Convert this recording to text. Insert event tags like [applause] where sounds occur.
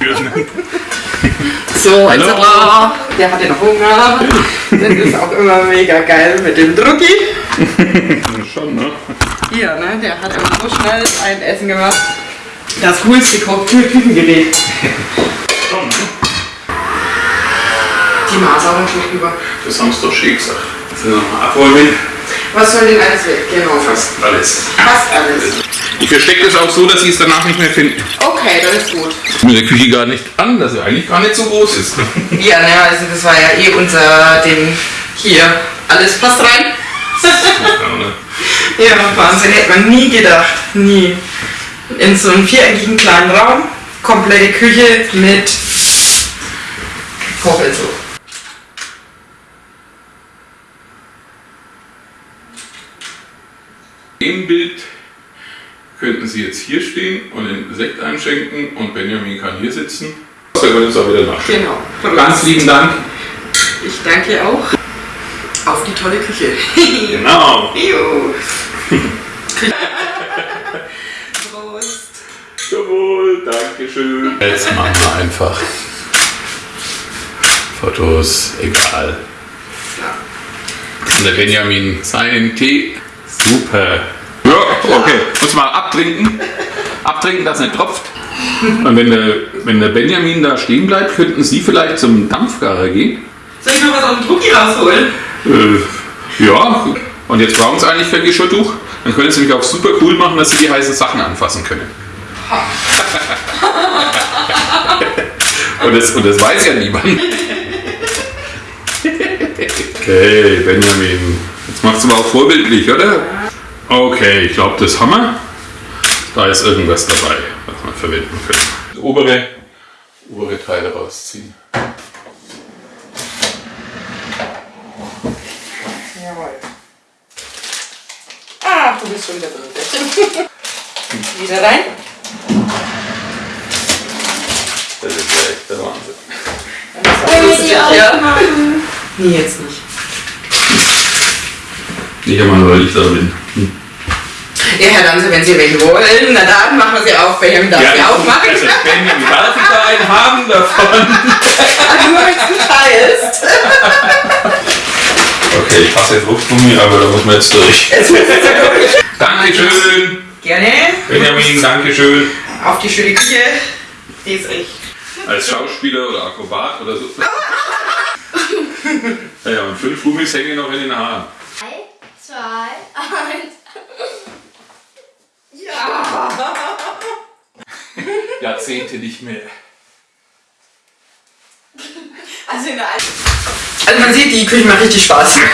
[laughs] So, Hallo. etc. Der hatte noch Hunger. Das ist auch immer mega geil mit dem Drucki. Schon, ne? Hier, ne? Der hat immer so schnell ein Essen gemacht. Das coolste Küchengerät. Schon, ne? Die Maßaugen schon über. Das haben sie doch schön gesagt. Jetzt sind Was soll denn alles weg? Genau. Fast alles. Fast alles. Ich verstecke das auch so, dass sie es danach nicht mehr finden. Okay, das ist gut. Mit der Küche gar nicht an, dass sie eigentlich gar nicht so groß ist. [laughs] Ja, ne, also das war ja eh unser Ding. Hier, alles passt rein. [laughs] Ja, Wahnsinn, hätte man nie gedacht. Nie. In so einem viereckigen kleinen Raum, komplette Küche mit Kochelshof. Im Bild könnten Sie jetzt hier stehen und den Sekt einschenken und Benjamin kann hier sitzen. Wir können uns auch wieder nachschauen. Genau. Ganz lieben Dank. Ich danke auch. Auf die tolle Küche. Genau. [laughs] Jo. Prost. Jawohl, Dankeschön. Jetzt machen wir einfach Fotos, egal. Und der Benjamin seinen Tee. Super. Ja, okay. Muss mal abtrinken. Abtrinken, dass es nicht tropft. Und wenn der, wenn der Benjamin da stehen bleibt, könnten Sie vielleicht zum Dampfgarer gehen. Soll ich noch was aus dem Drucki rausholen? Äh, ja. Und jetzt brauchen Sie eigentlich kein Geschirrtuch. Dann können Sie nämlich auch super cool machen, dass Sie die heißen Sachen anfassen können. und, das, und das weiß ja niemand. [laughs] Okay, Benjamin. Jetzt machst du aber auch vorbildlich, oder? Okay, ich glaube, das haben wir. Da ist irgendwas dabei, was wir verwenden können. Das obere, obere Teile rausziehen. Jawohl. Ah, du bist schon wieder drin. [laughs] wieder rein. Das ist ja echt der Wahnsinn. Das ist auch ja. Nee, jetzt nicht. Nicht einmal, weil ich da bin. Ja, Herr Danse, wenn Sie welche wollen, na dann machen wir sie auf. Benjamin darf sie aufmachen. Also, Benjamin, darf ich da einen haben davon? Nur wenn nicht heißt. Okay, ich fasse jetzt Luftgummi, aber da muss man jetzt durch. Dankeschön. Gerne. Benjamin, Dankeschön. Auf die schöne Küche. Die ist echt. Als Schauspieler oder Akrobat oder so. [laughs] Ja, ja, und fünf Gummis hängen noch in den Haaren. Zwei, eins. [laughs] Jahrzehnte nicht mehr. Also in der Al- Also man sieht, die Küche macht richtig Spaß. [laughs]